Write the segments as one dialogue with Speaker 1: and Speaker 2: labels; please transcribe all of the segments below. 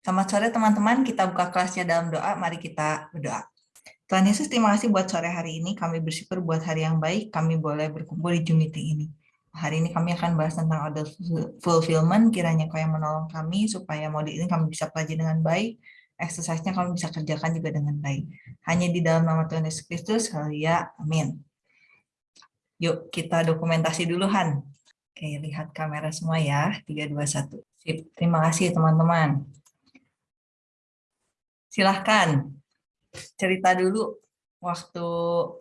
Speaker 1: Selamat sore teman-teman, kita buka kelasnya dalam doa, mari kita berdoa. Tuhan Yesus, terima kasih buat sore hari ini, kami bersyukur buat hari yang baik, kami boleh berkumpul di Zoom meeting ini. Hari ini kami akan bahas tentang order fulfillment, kiranya kau yang menolong kami, supaya modul ini kami bisa pelajari dengan baik, exercise-nya kami bisa kerjakan juga dengan baik. Hanya di dalam nama Tuhan Yesus Kristus, haleluya, amin. Yuk, kita dokumentasi dulu, Han. Oke, lihat kamera semua ya, 3, 2, 1. Sip. Terima kasih teman-teman. Silahkan cerita dulu waktu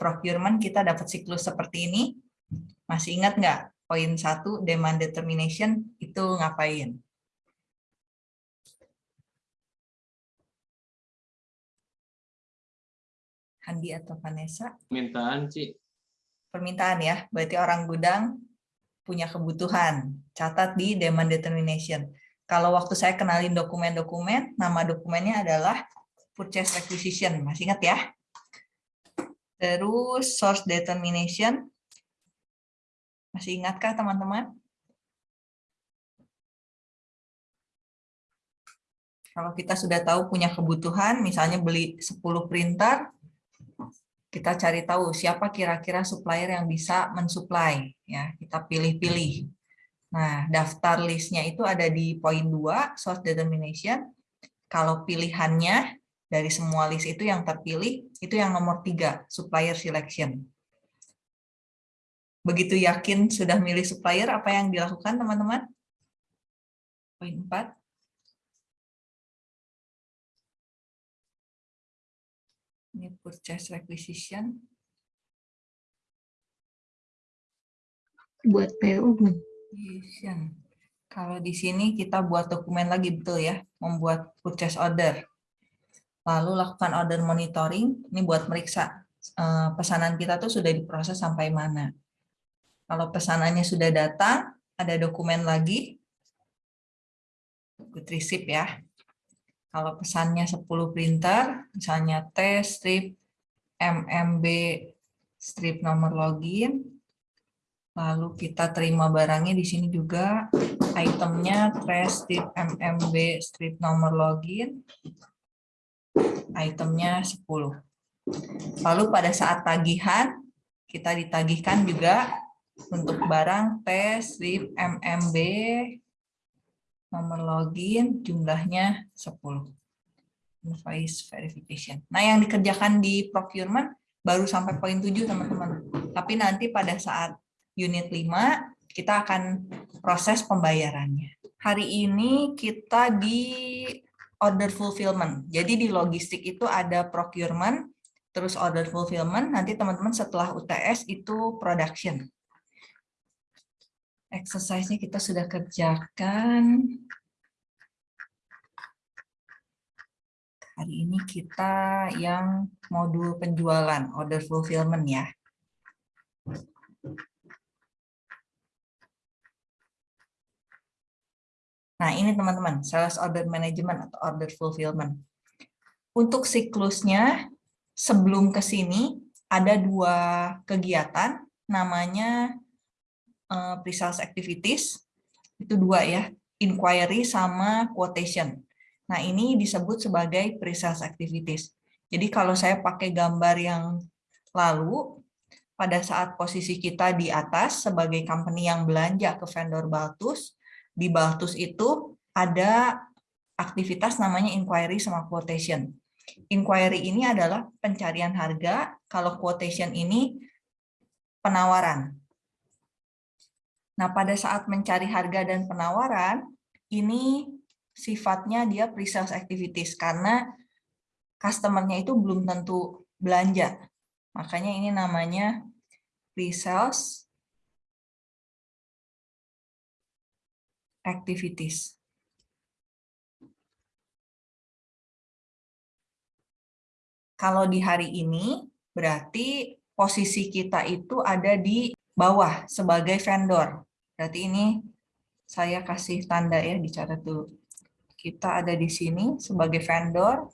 Speaker 1: procurement kita dapat siklus seperti ini. Masih ingat nggak poin satu demand determination itu ngapain? Handi atau Vanessa?
Speaker 2: Permintaan sih.
Speaker 1: Permintaan ya, berarti orang gudang punya kebutuhan. Catat di demand determination. Kalau waktu saya kenalin dokumen-dokumen, nama dokumennya adalah purchase requisition, masih ingat ya? Terus source determination, masih ingatkah teman-teman? Kalau kita sudah tahu punya kebutuhan, misalnya beli 10 printer, kita cari tahu siapa kira-kira supplier yang bisa mensuplai. ya Kita pilih-pilih. Nah, daftar listnya itu ada di poin 2, source determination. Kalau pilihannya dari semua list itu yang terpilih, itu yang nomor tiga, supplier selection. Begitu yakin sudah milih supplier, apa yang dilakukan teman-teman? Poin 4. Ini purchase requisition.
Speaker 3: Buat PO.
Speaker 1: Kalau di sini kita buat dokumen lagi, betul ya? Membuat purchase order. Lalu lakukan order monitoring, ini buat meriksa eh, pesanan kita tuh sudah diproses sampai mana. Kalau pesanannya sudah datang, ada dokumen lagi, good receipt ya. Kalau pesannya 10 printer, misalnya T, strip, MMB, strip nomor login, lalu kita terima barangnya di sini juga, itemnya trash strip MMB, strip nomor login, itemnya 10. Lalu pada saat tagihan, kita ditagihkan juga untuk barang T, strip, MMB, nomor login, jumlahnya 10. Invoice verification. Nah, yang dikerjakan di procurement baru sampai poin 7, teman-teman. Tapi nanti pada saat unit 5, kita akan proses pembayarannya. Hari ini kita di order fulfillment. Jadi di logistik itu ada procurement, terus order fulfillment, nanti teman-teman setelah UTS itu production. Exercise-nya kita sudah kerjakan. Hari ini kita yang modul penjualan, order fulfillment ya. Nah, ini teman-teman, sales order management atau order fulfillment. Untuk siklusnya, sebelum ke sini, ada dua kegiatan, namanya uh, pre-sales activities, itu dua ya, inquiry sama quotation. Nah, ini disebut sebagai pre-sales activities. Jadi kalau saya pakai gambar yang lalu, pada saat posisi kita di atas sebagai company yang belanja ke vendor Baltus, di Baltus itu ada aktivitas namanya inquiry sama quotation. Inquiry ini adalah pencarian harga, kalau quotation ini penawaran. Nah, pada saat mencari harga dan penawaran, ini sifatnya dia pre-sales activities, karena customer-nya itu belum tentu belanja. Makanya ini namanya pre-sales activities. Kalau di hari ini, berarti posisi kita itu ada di bawah sebagai vendor. Berarti ini saya kasih tanda ya, dicatat dulu. Kita ada di sini sebagai vendor,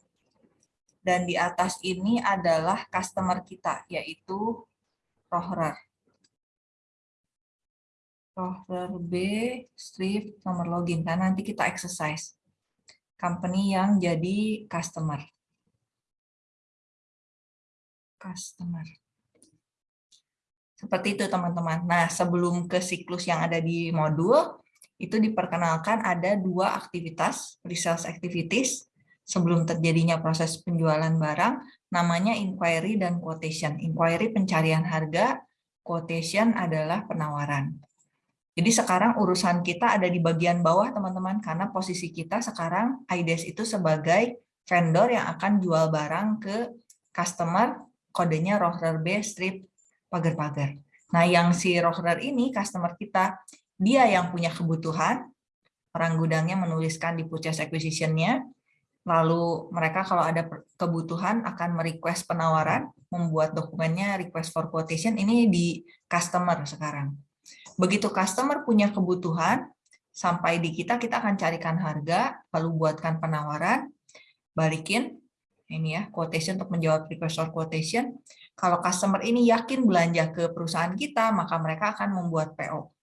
Speaker 1: dan di atas ini adalah customer kita, yaitu Rohrer roller B, strip, nomor login. Kan nanti kita exercise. company yang jadi customer. Customer. Seperti itu teman-teman. Nah, sebelum ke siklus yang ada di modul, itu diperkenalkan ada dua aktivitas, pre-sales activities, sebelum terjadinya proses penjualan barang, namanya inquiry dan quotation. Inquiry pencarian harga, quotation adalah penawaran. Jadi sekarang urusan kita ada di bagian bawah teman-teman, karena posisi kita sekarang IDES itu sebagai vendor yang akan jual barang ke customer, kodenya roller B strip pagar-pagar. Nah, yang si roller ini, customer kita, dia yang punya kebutuhan, orang gudangnya menuliskan di purchase acquisition-nya, lalu mereka kalau ada kebutuhan akan merequest penawaran, membuat dokumennya request for quotation, ini di customer sekarang. Begitu customer punya kebutuhan, sampai di kita, kita akan carikan harga, lalu buatkan penawaran, balikin, ini ya, quotation untuk menjawab request for quotation, kalau customer ini yakin belanja ke perusahaan kita, maka mereka akan membuat PO.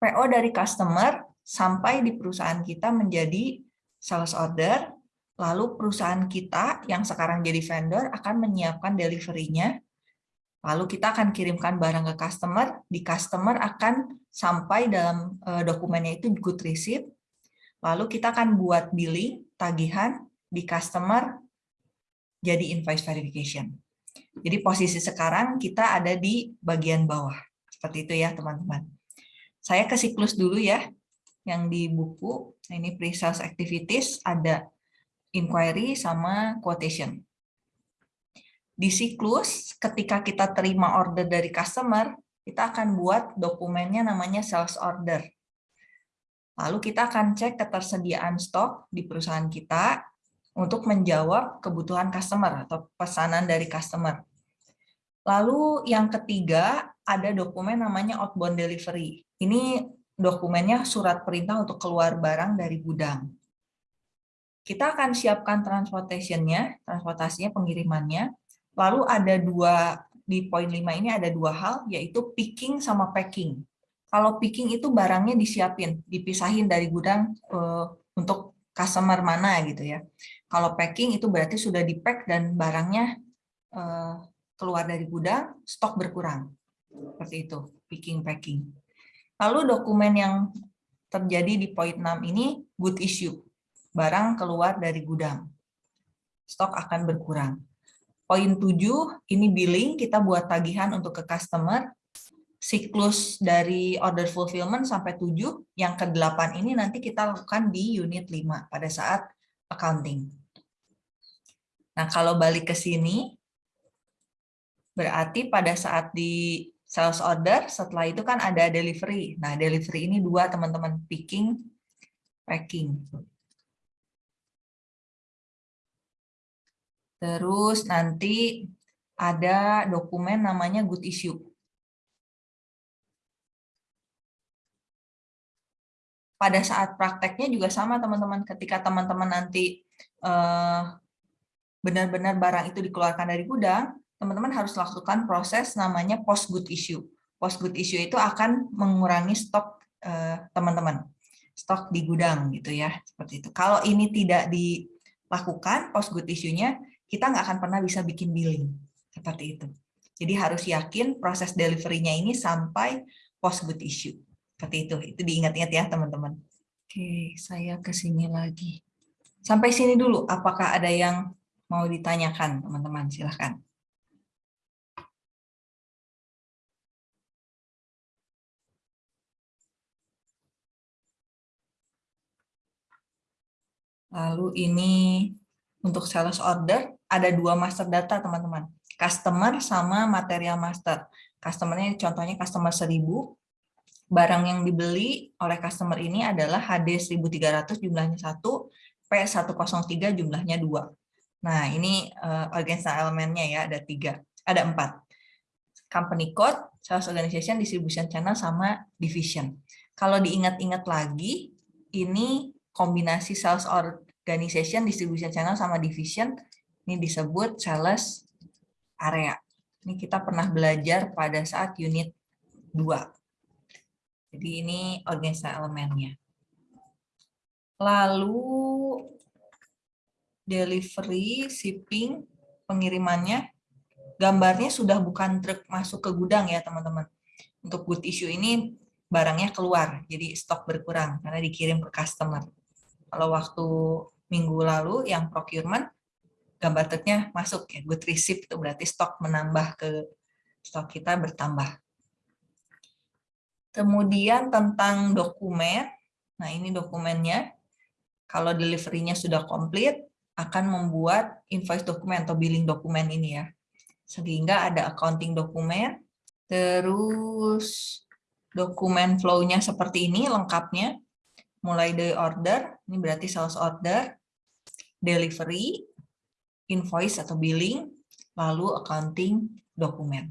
Speaker 1: PO dari customer sampai di perusahaan kita menjadi sales order, lalu perusahaan kita yang sekarang jadi vendor akan menyiapkan delivery-nya, lalu kita akan kirimkan barang ke customer, di customer akan sampai dalam eh, dokumennya itu good receipt, lalu kita akan buat billing, tagihan, di customer jadi invoice verification. Jadi posisi sekarang kita ada di bagian bawah. Seperti itu ya teman-teman. Saya ke siklus dulu ya. Yang di buku, ini pre-sales activities, ada inquiry sama quotation. Di siklus, ketika kita terima order dari customer, kita akan buat dokumennya namanya sales order. Lalu kita akan cek ketersediaan stok di perusahaan kita, untuk menjawab kebutuhan customer atau pesanan dari customer. Lalu yang ketiga ada dokumen namanya outbound delivery. Ini dokumennya surat perintah untuk keluar barang dari gudang. Kita akan siapkan transportation-nya, transportasinya, pengirimannya. Lalu ada dua, di poin 5 ini ada dua hal, yaitu picking sama packing. Kalau picking itu barangnya disiapin, dipisahin dari gudang uh, untuk customer mana gitu ya. Kalau packing itu berarti sudah di-pack dan barangnya uh, keluar dari gudang, stok berkurang. Seperti itu, picking packing. Lalu dokumen yang terjadi di poin 6 ini good issue. Barang keluar dari gudang. Stok akan berkurang. Poin 7 ini billing, kita buat tagihan untuk ke customer. Siklus dari order fulfillment sampai 7, yang ke-8 ini nanti kita lakukan di unit 5 pada saat accounting. Nah, kalau balik ke sini, berarti pada saat di sales order, setelah itu kan ada delivery. Nah, delivery ini dua, teman-teman, picking, packing. Terus nanti ada dokumen namanya good issue. Pada saat prakteknya juga sama, teman-teman. Ketika teman-teman nanti uh, benar-benar barang itu dikeluarkan dari gudang, teman-teman harus lakukan proses namanya post good issue. Post good issue itu akan mengurangi stok eh, teman-teman, stok di gudang gitu ya, seperti itu. Kalau ini tidak dilakukan post good issue-nya, kita nggak akan pernah bisa bikin billing seperti itu. Jadi harus yakin proses delivery-nya ini sampai post good issue. Seperti itu. Itu diingat-ingat ya, teman-teman. Oke, saya ke sini lagi. Sampai sini dulu, apakah ada yang mau ditanyakan, teman-teman? Silahkan. Lalu ini untuk sales order ada dua master data teman-teman. Customer sama material master. Customernya contohnya customer 1000. Barang yang dibeli oleh customer ini adalah HD 1300 jumlahnya 1, P103 jumlahnya 2. Nah, ini uh, organizational elemennya ya, ada tiga, ada empat. Company code, sales organization, distribution channel, sama division. Kalau diingat-ingat lagi, ini kombinasi sales organization, distribution channel, sama division, ini disebut sales area. Ini kita pernah belajar pada saat unit 2. Jadi ini organizational elemennya. Lalu delivery, shipping, pengirimannya, gambarnya sudah bukan truk masuk ke gudang ya teman-teman. Untuk good issue ini barangnya keluar, jadi stok berkurang karena dikirim ke customer. Kalau waktu minggu lalu yang procurement, gambar truknya masuk ya, good receipt itu berarti stok menambah ke stok kita bertambah. Kemudian tentang dokumen, nah ini dokumennya, kalau delivery-nya sudah komplit, akan membuat invoice dokumen atau billing dokumen ini ya. Sehingga ada accounting dokumen, terus dokumen flow-nya seperti ini lengkapnya, mulai dari order, ini berarti sales order, delivery, invoice atau billing, lalu accounting dokumen.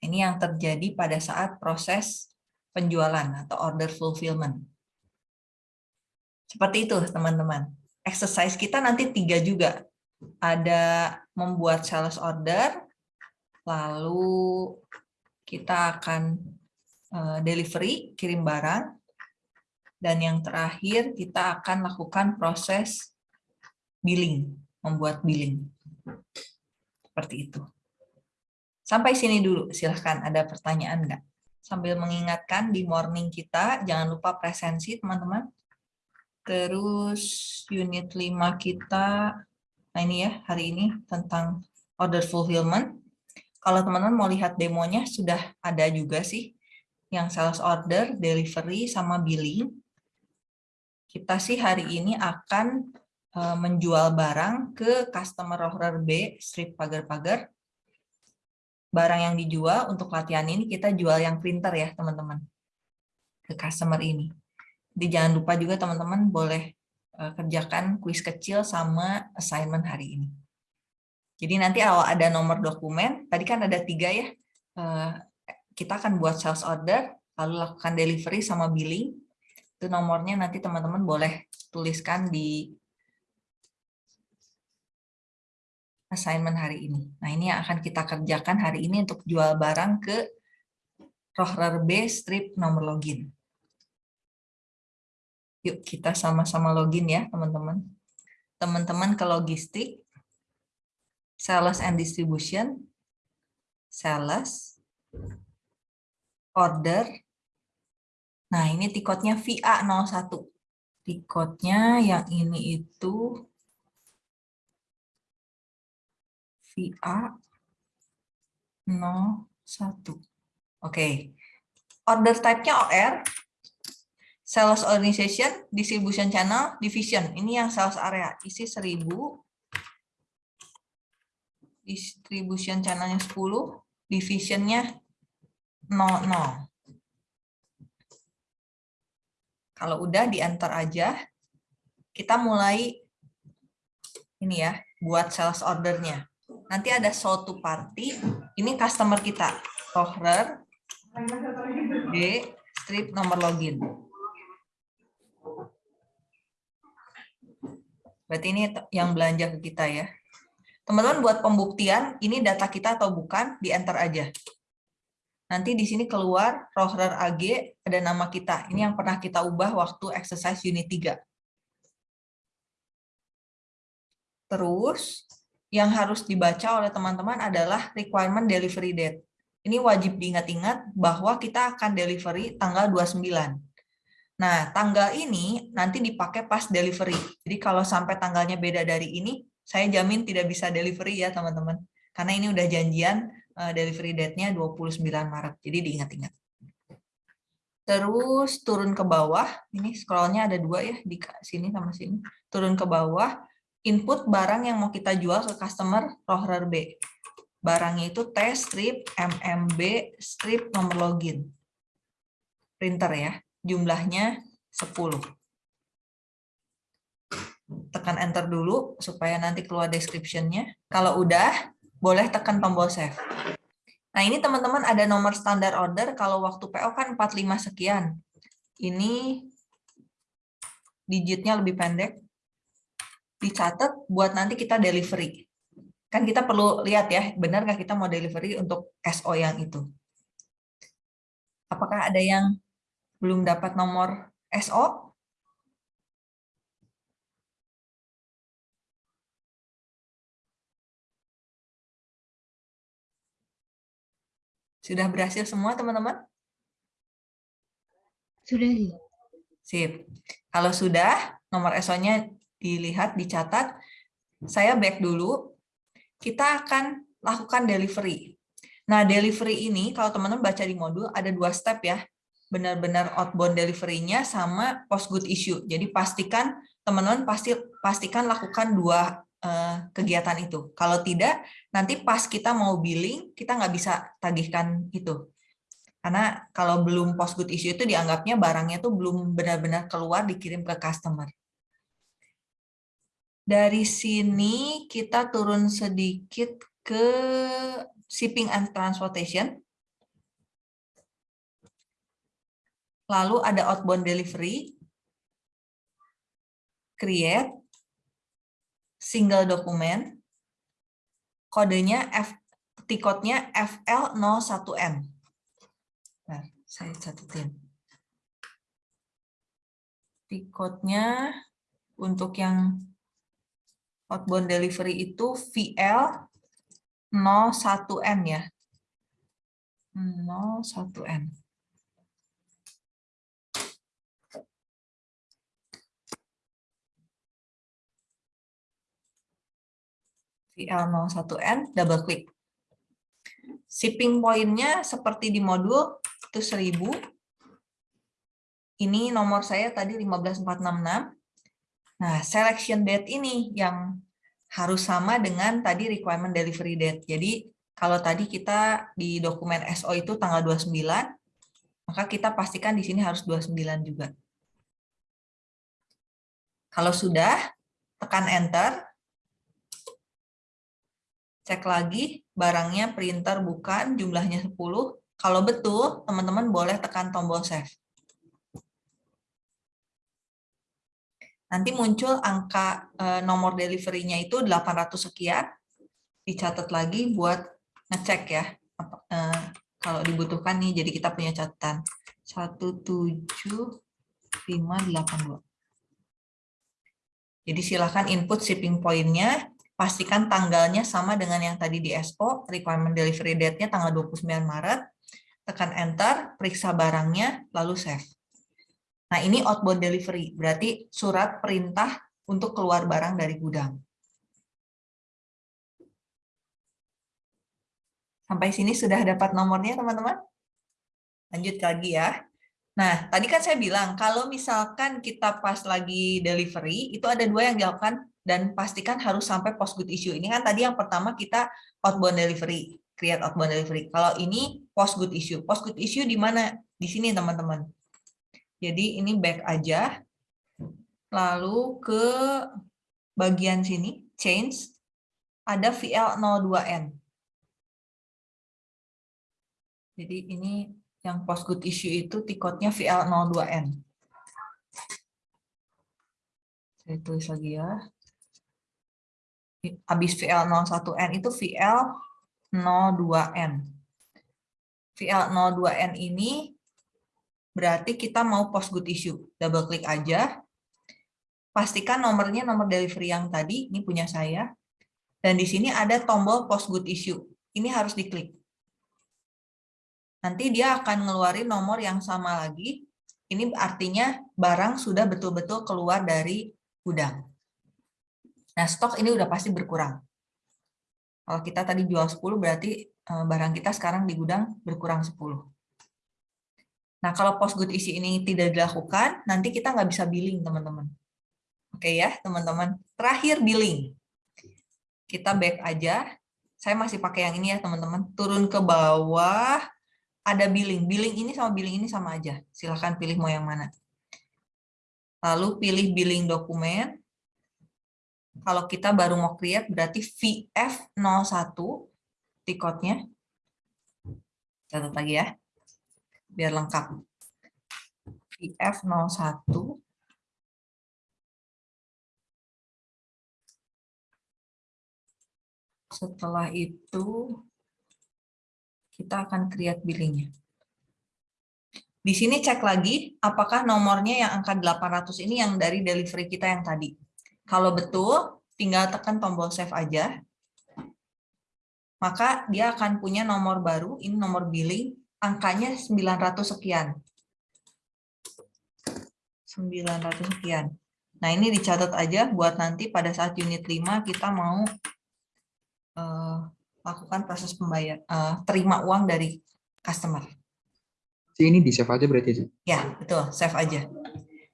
Speaker 1: Ini yang terjadi pada saat proses penjualan atau order fulfillment. Seperti itu, teman-teman exercise kita nanti tiga juga. Ada membuat sales order, lalu kita akan eh, delivery, kirim barang, dan yang terakhir kita akan lakukan proses billing, membuat billing. Seperti itu. Sampai sini dulu, silahkan ada pertanyaan enggak? Sambil mengingatkan di morning kita, jangan lupa presensi teman-teman. Terus unit 5 kita, nah ini ya hari ini tentang order fulfillment. Kalau teman-teman mau lihat demonya sudah ada juga sih yang sales order, delivery, sama billing. Kita sih hari ini akan menjual barang ke customer order B, strip pagar-pagar. Barang yang dijual untuk latihan ini kita jual yang printer ya teman-teman ke customer ini. Jadi jangan lupa juga teman-teman boleh eh, kerjakan kuis kecil sama assignment hari ini. Jadi nanti kalau ada nomor dokumen, tadi kan ada tiga ya, eh, kita akan buat sales order, lalu lakukan delivery sama billing. Itu nomornya nanti teman-teman boleh tuliskan di assignment hari ini. Nah ini yang akan kita kerjakan hari ini untuk jual barang ke rohrer B strip nomor login. Yuk kita sama-sama login ya teman-teman. Teman-teman ke logistik, sales and distribution, sales, order. Nah ini tiketnya VA01. Tiketnya yang ini itu VA01. Oke. Order type-nya OR, sales organization, distribution channel, division. Ini yang sales area, isi 1000. Distribution channelnya 10, divisionnya 00. Kalau udah di enter aja, kita mulai ini ya, buat sales ordernya. Nanti ada to party, ini customer kita, Tohrer, D, strip nomor login. Berarti ini yang belanja ke kita ya. Teman-teman buat pembuktian, ini data kita atau bukan, di enter aja. Nanti di sini keluar Rohrer AG, ada nama kita. Ini yang pernah kita ubah waktu exercise unit 3. Terus, yang harus dibaca oleh teman-teman adalah requirement delivery date. Ini wajib diingat-ingat bahwa kita akan delivery tanggal 29. Nah, tanggal ini nanti dipakai pas delivery. Jadi kalau sampai tanggalnya beda dari ini, saya jamin tidak bisa delivery ya teman-teman. Karena ini udah janjian uh, delivery date-nya 29 Maret. Jadi diingat-ingat. Terus turun ke bawah, ini scrollnya ada dua ya, di sini sama sini. Turun ke bawah, input barang yang mau kita jual ke customer Rohrer B. Barangnya itu T strip MMB strip nomor login. Printer ya jumlahnya 10. Tekan enter dulu supaya nanti keluar description-nya. Kalau udah, boleh tekan tombol save. Nah ini teman-teman ada nomor standar order, kalau waktu PO kan 45 sekian. Ini digitnya lebih pendek dicatat buat nanti kita delivery. Kan kita perlu lihat ya, benar nggak kita mau delivery untuk SO yang itu. Apakah ada yang belum dapat nomor SO? Sudah berhasil semua teman-teman?
Speaker 2: Sudah.
Speaker 1: Sip. Kalau sudah, nomor SO-nya dilihat, dicatat. Saya back dulu. Kita akan lakukan delivery. Nah, delivery ini, kalau teman-teman baca di modul, ada dua step ya. Benar-benar outbound delivery-nya sama post good issue. Jadi pastikan, teman-teman pasti pastikan lakukan dua uh, kegiatan itu. Kalau tidak, nanti pas kita mau billing, kita nggak bisa tagihkan itu. Karena kalau belum post good issue itu dianggapnya barangnya tuh belum benar-benar keluar dikirim ke customer. Dari sini kita turun sedikit ke shipping and transportation. Lalu ada outbound delivery, create, single dokumen, kodenya F, tikotnya FL01N. Nah, saya catetin. Tikotnya untuk yang outbound delivery itu VL 01N ya. 01N. VL01N, double klik. Shipping point-nya seperti di modul itu 1000. Ini nomor saya tadi 15466. Nah, selection date ini yang harus sama dengan tadi requirement delivery date. Jadi, kalau tadi kita di dokumen SO itu tanggal 29, maka kita pastikan di sini harus 29 juga. Kalau sudah, tekan enter. Cek lagi, barangnya printer bukan, jumlahnya 10, kalau betul, teman-teman boleh tekan tombol save. Nanti muncul angka eh, nomor delivery-nya itu 800 sekian. Dicatat lagi buat ngecek ya. Eh, kalau dibutuhkan nih, jadi kita punya catatan. 17582. Jadi silakan input shipping point-nya, pastikan tanggalnya sama dengan yang tadi di SO, requirement delivery date-nya tanggal 29 Maret, tekan enter, periksa barangnya, lalu save. Nah, ini outbound delivery, berarti surat perintah untuk keluar barang dari gudang. Sampai sini sudah dapat nomornya, teman-teman? Lanjut lagi ya. Nah, tadi kan saya bilang, kalau misalkan kita pas lagi delivery, itu ada dua yang dilakukan, dan pastikan harus sampai post good issue. Ini kan tadi yang pertama kita outbound delivery create outbound delivery. Kalau ini post good issue. Post good issue di mana? Di sini teman-teman. Jadi ini back aja. Lalu ke bagian sini, change, ada VL02N. Jadi ini yang post good issue itu tiketnya VL02N. Saya tulis lagi ya. Habis VL01N itu VL 02N. VL02N ini berarti kita mau post good issue. Double klik aja. Pastikan nomornya nomor delivery yang tadi, ini punya saya. Dan di sini ada tombol post good issue. Ini harus diklik. Nanti dia akan ngeluarin nomor yang sama lagi. Ini artinya barang sudah betul-betul keluar dari gudang. Nah, stok ini udah pasti berkurang. Kalau kita tadi jual 10 berarti eh, barang kita sekarang di gudang berkurang 10. Nah, kalau post good isi ini tidak dilakukan, nanti kita nggak bisa billing, teman-teman. Oke ya, teman-teman. Terakhir billing. Kita back aja. Saya masih pakai yang ini ya, teman-teman. Turun ke bawah, ada billing. Billing ini sama billing ini sama aja. Silahkan pilih mau yang mana. Lalu pilih billing dokumen. Kalau kita baru mau create berarti VF01 tiketnya. Catat lagi ya, biar lengkap. VF01 setelah itu kita akan create billingnya. Di sini cek lagi apakah nomornya yang angka 800 ini yang dari delivery kita yang tadi. Kalau betul, tinggal tekan tombol save aja. maka dia akan punya nomor baru, ini nomor billing, angkanya 900 sekian. 900 sekian. Nah, ini dicatat aja buat nanti pada saat unit 5 kita mau uh, lakukan proses pembayar, uh, terima uang dari customer.
Speaker 2: Ini di save aja berarti?
Speaker 1: Ya, betul, save aja.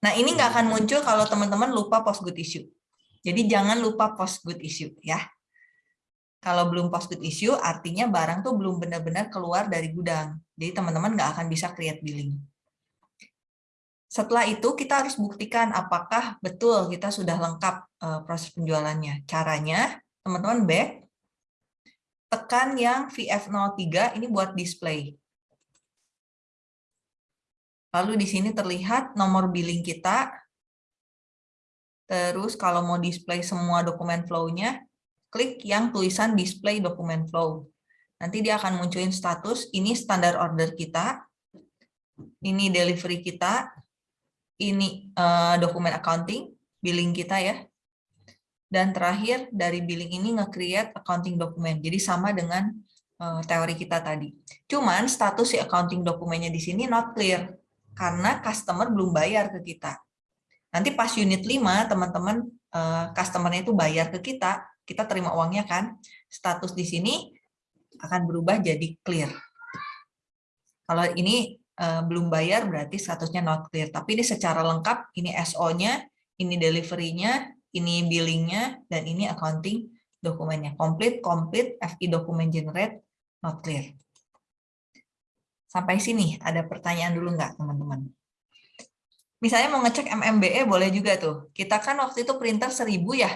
Speaker 1: Nah, ini nggak akan muncul kalau teman-teman lupa post good issue. Jadi jangan lupa post good issue ya. Kalau belum post good issue, artinya barang tuh belum benar-benar keluar dari gudang. Jadi teman-teman nggak akan bisa create billing. Setelah itu kita harus buktikan apakah betul kita sudah lengkap eh, proses penjualannya. Caranya, teman-teman back, tekan yang VF03 ini buat display. Lalu di sini terlihat nomor billing kita. Terus kalau mau display semua dokumen flow-nya, klik yang tulisan display dokumen flow. Nanti dia akan munculin status, ini standar order kita, ini delivery kita, ini uh, dokumen accounting, billing kita ya. Dan terakhir dari billing ini nge-create accounting dokumen. Jadi sama dengan uh, teori kita tadi. Cuman status si accounting dokumennya di sini not clear karena customer belum bayar ke kita. Nanti pas unit 5, teman-teman eh, customernya itu bayar ke kita, kita terima uangnya kan, status di sini akan berubah jadi clear. Kalau ini eh, belum bayar berarti statusnya not clear, tapi ini secara lengkap, ini SO-nya, ini delivery-nya, ini billing-nya, dan ini accounting dokumennya. Complete, complete, FI dokumen generate, not clear. Sampai sini ada pertanyaan dulu nggak teman-teman? Misalnya mau ngecek MMBE boleh juga tuh. Kita kan waktu itu printer 1000 ya.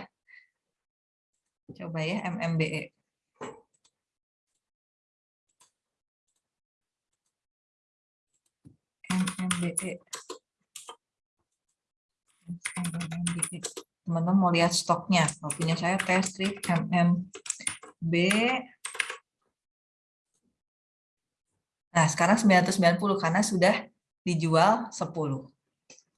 Speaker 1: Coba ya MMBE. MMBE. MMBE. Teman-teman mau lihat stoknya. Kalau saya test strip MMB Nah, sekarang 990 karena sudah dijual 10.